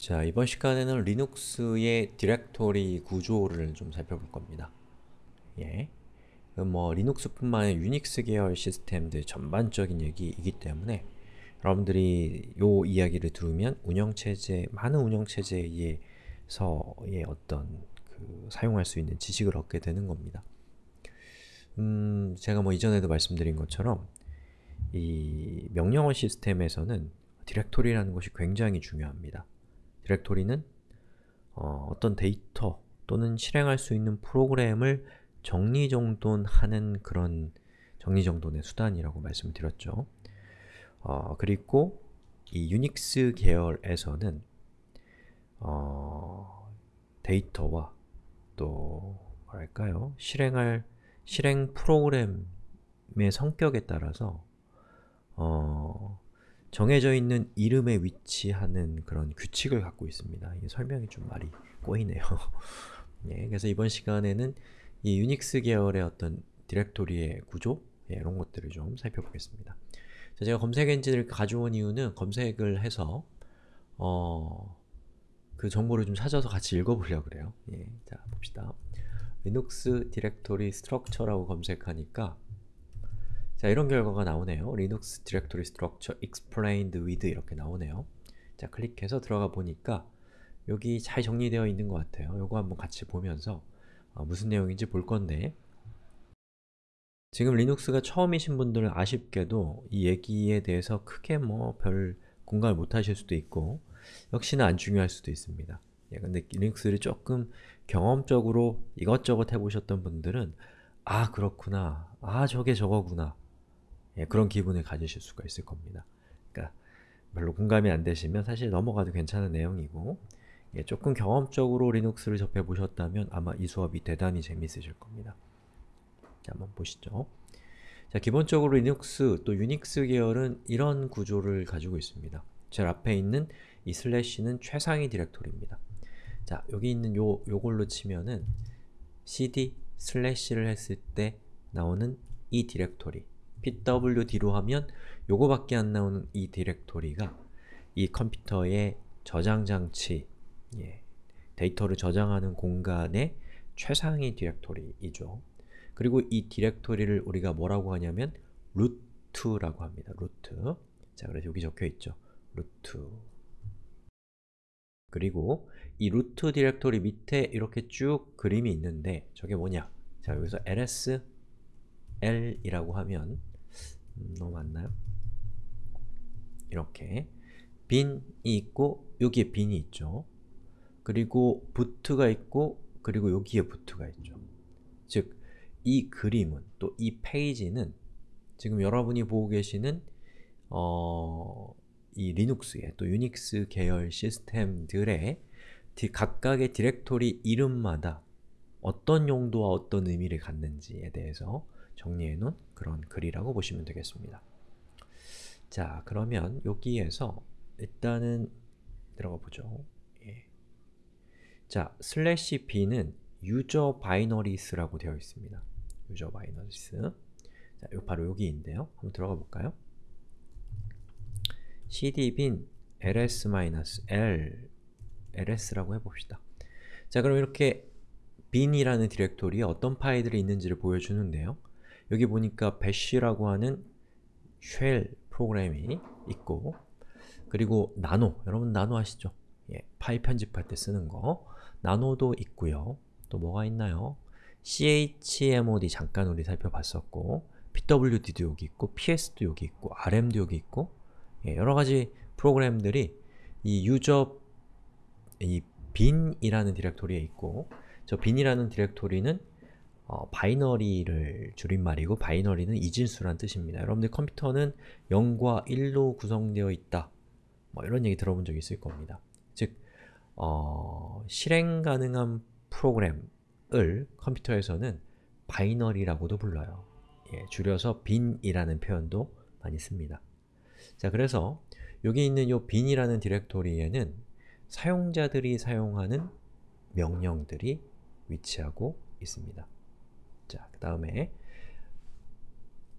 자, 이번 시간에는 리눅스의 디렉토리 구조를 좀 살펴볼 겁니다. 예. 뭐 리눅스뿐만 아니라 유닉스 계열 시스템들 전반적인 얘기이기 때문에 여러분들이 요 이야기를 들으면 운영체제, 많은 운영체제에서의 어떤 그 사용할 수 있는 지식을 얻게 되는 겁니다. 음, 제가 뭐 이전에도 말씀드린 것처럼 이 명령어 시스템에서는 디렉토리라는 것이 굉장히 중요합니다. 디렉토리는 어, 떤 데이터 또는 실행할 수 있는 프로그램을 정리정돈하는 그런 정리정돈의 수단이라고 말씀을 드렸죠. 어, 그리고 이 유닉스 계열에서는 어, 데이터와 또 뭐랄까요? 실행할 실행 프로그램의 성격에 따라서 어, 정해져 있는 이름에 위치하는 그런 규칙을 갖고 있습니다. 이 설명이 좀 말이 꼬이네요. 예, 그래서 이번 시간에는 이 유닉스 계열의 어떤 디렉토리의 구조 예, 이런 것들을 좀 살펴보겠습니다. 자, 제가 검색 엔진을 가져온 이유는 검색을 해서 어, 그 정보를 좀 찾아서 같이 읽어보려고 그래요. 예, 자 봅시다. Linux directory structure라고 검색하니까 자 이런 결과가 나오네요. Linux directory structure explained with 이렇게 나오네요. 자 클릭해서 들어가 보니까 여기 잘 정리되어 있는 것 같아요. 요거 한번 같이 보면서 어, 무슨 내용인지 볼 건데 지금 리눅스가 처음이신 분들은 아쉽게도 이 얘기에 대해서 크게 뭐 별 공감을 못 하실 수도 있고 역시나 안 중요할 수도 있습니다. 예, 근데 리눅스를 조금 경험적으로 이것저것 해보셨던 분들은 아 그렇구나, 아 저게 저거구나 예, 그런 기분을 가지실 수가 있을 겁니다. 그러니까 별로 공감이 안 되시면 사실 넘어가도 괜찮은 내용이고 예, 조금 경험적으로 리눅스를 접해보셨다면 아마 이 수업이 대단히 재미있으실 겁니다. 자, 한번 보시죠. 자, 기본적으로 리눅스 또 유닉스 계열은 이런 구조를 가지고 있습니다. 제일 앞에 있는 이 슬래시는 최상위 디렉토리입니다. 자, 여기 있는 요, 요걸로 치면은 cd 슬래시를 했을 때 나오는 이 디렉토리 pwd로 하면 요거밖에 안 나오는 이 디렉토리가 이 컴퓨터의 저장 장치, 예, 데이터를 저장하는 공간의 최상위 디렉토리이죠. 그리고 이 디렉토리를 우리가 뭐라고 하냐면 root라고 합니다. root. 자, 그래서 여기 적혀 있죠. root. 그리고 이 root 디렉토리 밑에 이렇게 쭉 그림이 있는데 저게 뭐냐? 자, 여기서 ls l이라고 하면 음, 너무 많나요? 이렇게 bin이 있고 여기에 bin이 있죠. 그리고 boot가 있고 그리고 여기에 boot가 있죠. 즉, 이 그림은 또 이 페이지는 지금 여러분이 보고 계시는 어, 이 리눅스의 또 유닉스 계열 시스템들의 각각의 디렉토리 이름마다 어떤 용도와 어떤 의미를 갖는지에 대해서 정리해 놓은 그런 글이라고 보시면 되겠습니다. 자, 그러면 여기에서 일단은 들어가 보죠. 예. 자, 슬래시 b는 유저 바이너리스라고 되어 있습니다. user binaries. 자, 요 바로 여기인데요. 한번 들어가 볼까요? cd bin ls-l ls라고 해봅시다. 자, 그럼 이렇게 bin이라는 디렉토리에 어떤 파일들이 있는지를 보여주는데요. 여기 보니까 bash라고 하는 shell 프로그램이 있고 그리고 나노, 여러분 나노 아시죠? 예, 파일 편집할 때 쓰는 거 nano도 있고요. 또 뭐가 있나요? chmod 잠깐 우리 살펴봤었고 pwd도 여기 있고 ps도 여기 있고 rm도 여기 있고 예, 여러가지 프로그램들이 이 user 이 bin이라는 디렉토리에 있고 저 bin이라는 디렉토리는 어, binary를 줄임말이고 binary는 이진수란 뜻입니다. 여러분들 컴퓨터는 0과 1로 구성되어 있다 뭐 이런 얘기 들어본 적 있을 겁니다. 즉, 어, 실행 가능한 프로그램을 컴퓨터에서는 바이너리라고도 불러요. 예, 줄여서 bin이라는 표현도 많이 씁니다. 자, 그래서 여기 있는 이 bin이라는 디렉토리에는 사용자들이 사용하는 명령들이 위치하고 있습니다. 자, 그 다음에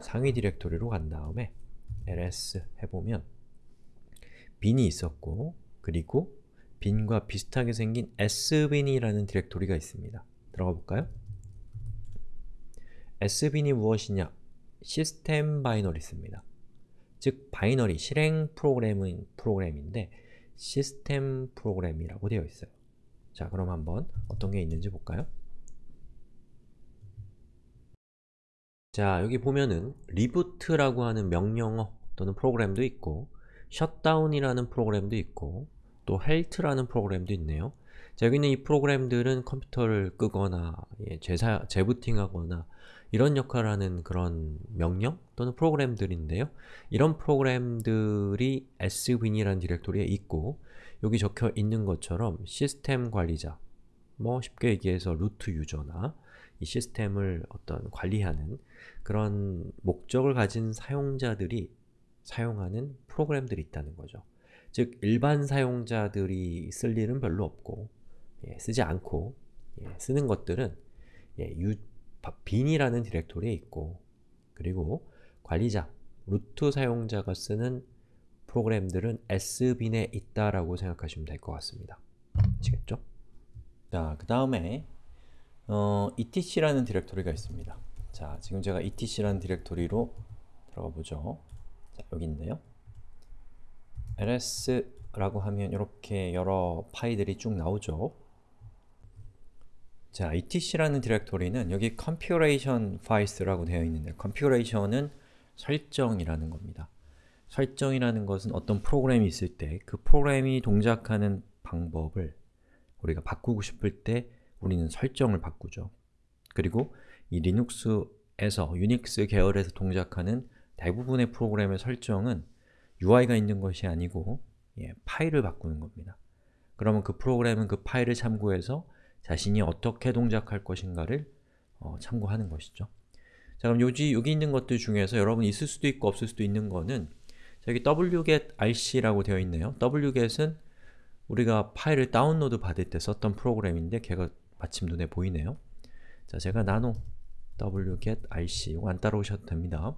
상위 디렉토리로 간 다음에 ls 해보면 bin이 있었고 그리고 bin과 비슷하게 생긴 sbin이라는 디렉토리가 있습니다. 들어가 볼까요? sbin이 무엇이냐? system binaries입니다. 즉, binary, 실행 프로그램은 프로그램인데 시스템 프로그램이라고 되어 있어요. 자, 그럼 한번 어떤 게 있는지 볼까요? 자, 여기 보면은 reboot라고 하는 명령어 또는 프로그램도 있고 shutdown이라는 프로그램도 있고 또 halt라는 프로그램도 있네요. 자, 여기 있는 이 프로그램들은 컴퓨터를 끄거나 예, 재사, 재부팅하거나 이런 역할을 하는 그런 명령 또는 프로그램들인데요. 이런 프로그램들이 sbin이라는 디렉토리에 있고 여기 적혀 있는 것처럼 시스템 관리자 뭐 쉽게 얘기해서 루트 유저나 이 시스템을 어떤 관리하는 그런 목적을 가진 사용자들이 사용하는 프로그램들이 있다는 거죠. 즉, 일반 사용자들이 쓸 일은 별로 없고 예, 쓰지 않고 예, 쓰는 것들은 예, 유, bin이라는 디렉토리에 있고 그리고 관리자, 루트 사용자가 쓰는 프로그램들은 sbin에 있다라고 생각하시면 될 것 같습니다. 아시겠죠? 자, 그 다음에 어, etc라는 디렉토리가 있습니다. 자, 지금 제가 etc라는 디렉토리로 들어가 보죠. 자, 여기 있네요. ls라고 하면 이렇게 여러 파일들이 쭉 나오죠. 자, etc라는 디렉토리는 여기 configuration files라고 되어 있는데 configuration은 설정이라는 겁니다. 설정이라는 것은 어떤 프로그램이 있을 때 그 프로그램이 동작하는 방법을 우리가 바꾸고 싶을 때 우리는 설정을 바꾸죠. 그리고 이 리눅스에서, 유닉스 계열에서 동작하는 대부분의 프로그램의 설정은 UI가 있는 것이 아니고 예, 파일을 바꾸는 겁니다. 그러면 그 프로그램은 그 파일을 참고해서 자신이 어떻게 동작할 것인가를 어, 참고하는 것이죠. 자 그럼 요지, 여기 있는 것들 중에서 여러분이 있을 수도 있고 없을 수도 있는 거는 여기 wget-rc라고 되어 있네요. wget은 우리가 파일을 다운로드 받을 때 썼던 프로그램인데 걔가 마침 눈에 보이네요. 자, 제가 nano wget-rc 이거 안 따라오셔도 됩니다.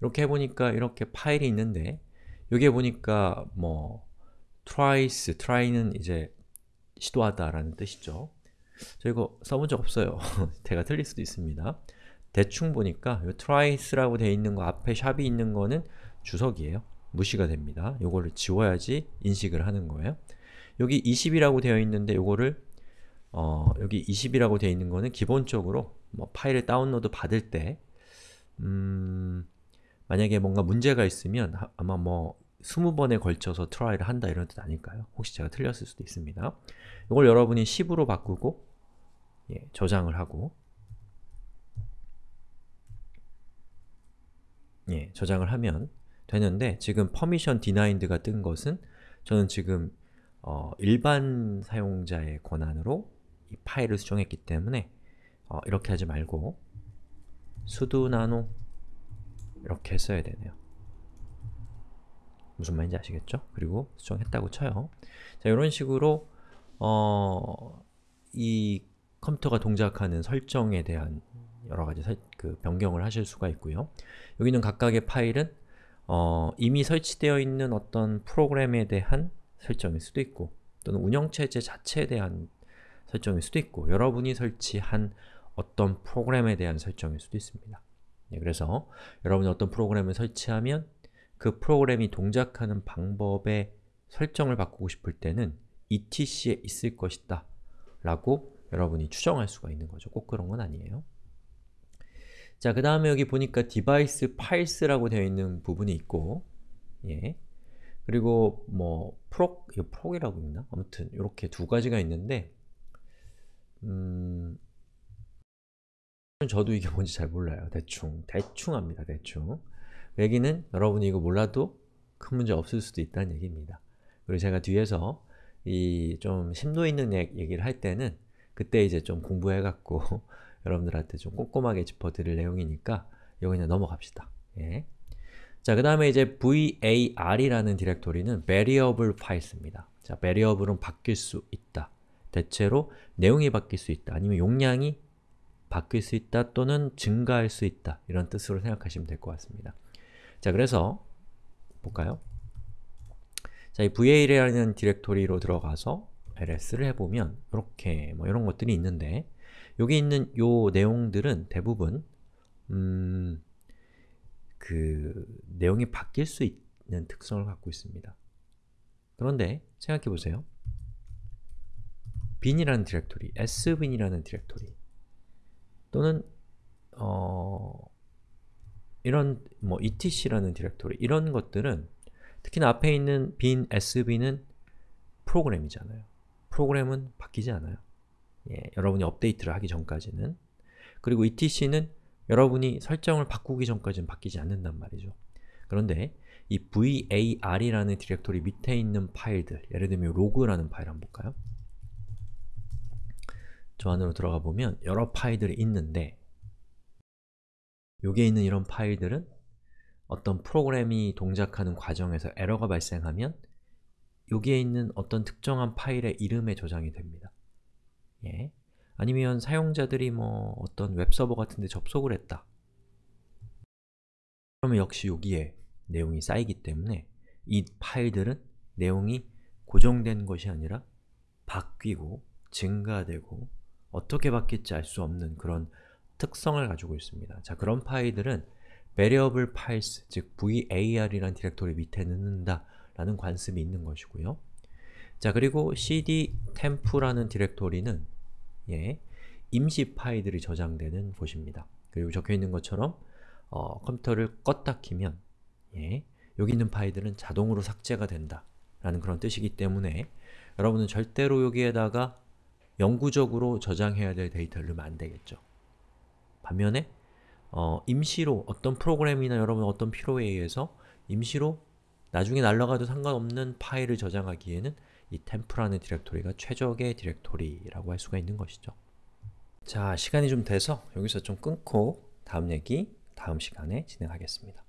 이렇게 해보니까 이렇게 파일이 있는데 여기에 보니까 뭐 twice, try는 이제 시도하다 라는 뜻이죠. 저 이거 써본 적 없어요. 제가 틀릴 수도 있습니다. 대충 보니까 이 tries라고 되어 있는 거 앞에 샵이 있는 거는 주석이에요. 무시가 됩니다. 요거를 지워야지 인식을 하는 거예요. 여기 20이라고 되어 있는데 요거를 어, 여기 20이라고 되어 있는 거는 기본적으로 뭐 파일을 다운로드 받을 때 음, 만약에 뭔가 문제가 있으면 하, 아마 뭐 20번에 걸쳐서 try를 한다 이런 뜻 아닐까요? 혹시 제가 틀렸을 수도 있습니다. 이걸 여러분이 10으로 바꾸고 예, 저장을 하고 예, 저장을 하면 되는데 지금 permission denied가 뜬 것은 저는 지금 어, 일반 사용자의 권한으로 이 파일을 수정했기 때문에 어, 이렇게 하지 말고 sudo nano 이렇게 써야 되네요. 무슨 말인지 아시겠죠? 그리고 수정했다고 쳐요. 자, 이런 식으로 어, 이 컴퓨터가 동작하는 설정에 대한 여러가지 설, 그 변경을 하실 수가 있고요. 여기는 각각의 파일은 어, 이미 설치되어 있는 어떤 프로그램에 대한 설정일 수도 있고 또는 운영체제 자체에 대한 설정일 수도 있고 여러분이 설치한 어떤 프로그램에 대한 설정일 수도 있습니다. 네, 그래서 여러분이 어떤 프로그램을 설치하면 그 프로그램이 동작하는 방법의 설정을 바꾸고 싶을 때는 etc에 있을 것이다 라고 여러분이 추정할 수가 있는 거죠. 꼭 그런 건 아니에요. 자, 그 다음에 여기 보니까 device files라고 되어 있는 부분이 있고 예. 그리고 뭐 프록, 이거 프록이라고 있나? 아무튼 이렇게 두 가지가 있는데 음, 저도 이게 뭔지 잘 몰라요. 대충, 대충 합니다. 대충. 얘기는 여러분이 이거 몰라도 큰 문제 없을 수도 있다는 얘기입니다. 그리고 제가 뒤에서 이 좀 심도 있는 얘기를 할 때는 그때 이제 좀 공부해갖고 여러분들한테 좀 꼼꼼하게 짚어드릴 내용이니까 이거 그냥 넘어갑시다. 예. 자, 그 다음에 이제 var이라는 디렉토리는 variable files입니다. 자, variable은 바뀔 수 있다. 대체로 내용이 바뀔 수 있다. 아니면 용량이 바뀔 수 있다 또는 증가할 수 있다. 이런 뜻으로 생각하시면 될 것 같습니다. 자, 그래서 볼까요? 자, 이 VA라는 디렉토리로 들어가서 ls를 해보면 이렇게 뭐 이런 것들이 있는데 여기 있는 요 내용들은 대부분 음, 그 내용이 바뀔 수 있는 특성을 갖고 있습니다. 그런데 생각해보세요. Bin이라는 디렉토리, sbin이라는 디렉토리 또는 어, 이런 뭐 etc라는 디렉토리 이런 것들은 특히나 앞에 있는 bin, sbin은 프로그램이잖아요. 프로그램은 바뀌지 않아요. 예, 여러분이 업데이트를 하기 전까지는 그리고 etc는 여러분이 설정을 바꾸기 전까지는 바뀌지 않는단 말이죠. 그런데 이 var이라는 디렉토리 밑에 있는 파일들, 예를 들면 로그라는 파일 한번 볼까요? 저 안으로 들어가 보면 여러 파일들이 있는데 여기에 있는 이런 파일들은 어떤 프로그램이 동작하는 과정에서 에러가 발생하면 여기에 있는 어떤 특정한 파일의 이름에 저장이 됩니다. 예. 아니면 사용자들이 뭐 어떤 웹서버 같은 데 접속을 했다. 그러면 역시 여기에 내용이 쌓이기 때문에 이 파일들은 내용이 고정된 것이 아니라 바뀌고 증가되고 어떻게 바뀔지 알 수 없는 그런 특성을 가지고 있습니다. 자, 그런 파일들은 variable files, 즉 var이라는 디렉토리 밑에 넣는다 라는 관습이 있는 것이고요. 자, 그리고 cd temp라는 디렉토리는 예, 임시 파일들이 저장되는 곳입니다. 그리고 적혀있는 것처럼 어, 컴퓨터를 껐다 키면 예, 여기 있는 파일들은 자동으로 삭제가 된다 라는 그런 뜻이기 때문에 여러분은 절대로 여기에다가 영구적으로 저장해야 될 데이터를 안 되겠죠. 반면에 어, 임시로 어떤 프로그램이나 여러분 어떤 필요에 의해서 임시로 나중에 날라가도 상관없는 파일을 저장하기에는 이 temp라는 디렉토리가 최적의 디렉토리라고 할 수가 있는 것이죠. 자, 시간이 좀 돼서 여기서 좀 끊고 다음 얘기 다음 시간에 진행하겠습니다.